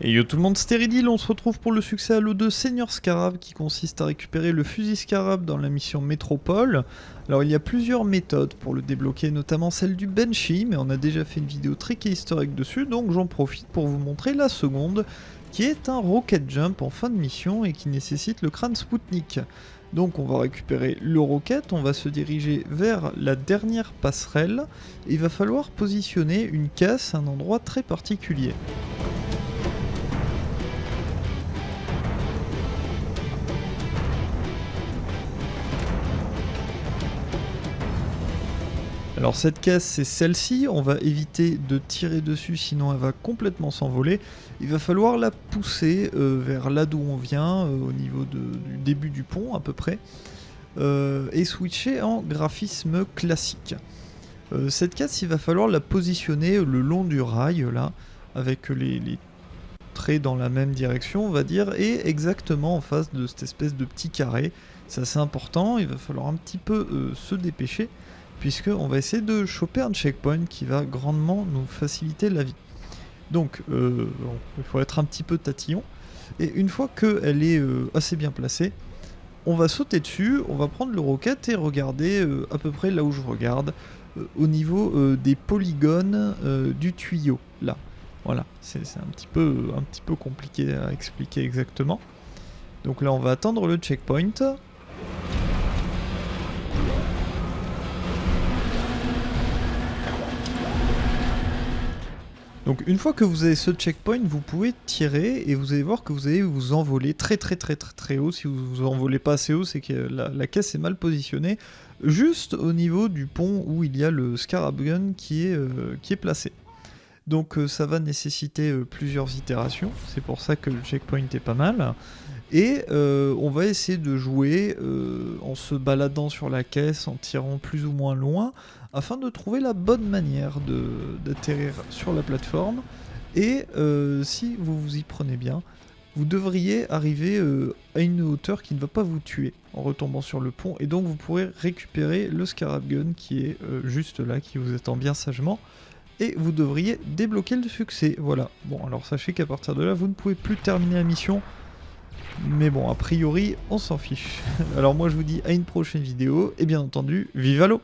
Et yo tout le monde, Stéridil, on se retrouve pour le succès à l'eau de Seigneur Scarab qui consiste à récupérer le fusil Scarab dans la mission Métropole. Alors il y a plusieurs méthodes pour le débloquer, notamment celle du Banshee, mais on a déjà fait une vidéo trick historique dessus, donc j'en profite pour vous montrer la seconde, qui est un Rocket Jump en fin de mission et qui nécessite le crâne Spoutnik. Donc on va récupérer le rocket, on va se diriger vers la dernière passerelle, et il va falloir positionner une caisse à un endroit très particulier. Alors cette caisse c'est celle-ci, on va éviter de tirer dessus sinon elle va complètement s'envoler. Il va falloir la pousser euh, vers là d'où on vient, euh, au niveau du début du pont à peu près, euh, et switcher en graphisme classique. cette caisse il va falloir la positionner le long du rail là, avec les, les traits dans la même direction on va dire, et exactement en face de cette espèce de petit carré. C'est assez important, il va falloir un petit peu se dépêcher puisqu'on va essayer de choper un checkpoint qui va grandement nous faciliter la vie. Donc, euh, il faut être un petit peu tatillon. Et une fois qu'elle est euh, assez bien placée, on va sauter dessus, on va prendre le rocket et regarder euh, à peu près là où je regarde, au niveau des polygones du tuyau, là. Voilà, c'est un, un petit peu compliqué à expliquer exactement. Donc là, on va attendre le checkpoint. Donc une fois que vous avez ce checkpoint, vous pouvez tirer et vous allez voir que vous allez vous envoler très très très très très haut. Si vous vous envolez pas assez haut, c'est que la, caisse est mal positionnée. Juste au niveau du pont où il y a le Scarab Gun qui est, euh, qui est placé. Donc euh, ça va nécessiter euh, plusieurs itérations, c'est pour ça que le checkpoint est pas mal. Et on va essayer de jouer en se baladant sur la caisse, en tirant plus ou moins loin, afin de trouver la bonne manière d'atterrir sur la plateforme. Et euh, si vous vous y prenez bien, vous devriez arriver euh, à une hauteur qui ne va pas vous tuer en retombant sur le pont. Et donc vous pourrez récupérer le Scarab Gun qui est euh, juste là, qui vous attend bien sagement. Et vous devriez débloquer le succès. Voilà. Bon, alors sachez qu'à partir de là, vous ne pouvez plus terminer la mission. Mais bon, a priori, on s'en fiche. Alors moi, je vous dis à une prochaine vidéo. Et bien entendu, vive à l'eau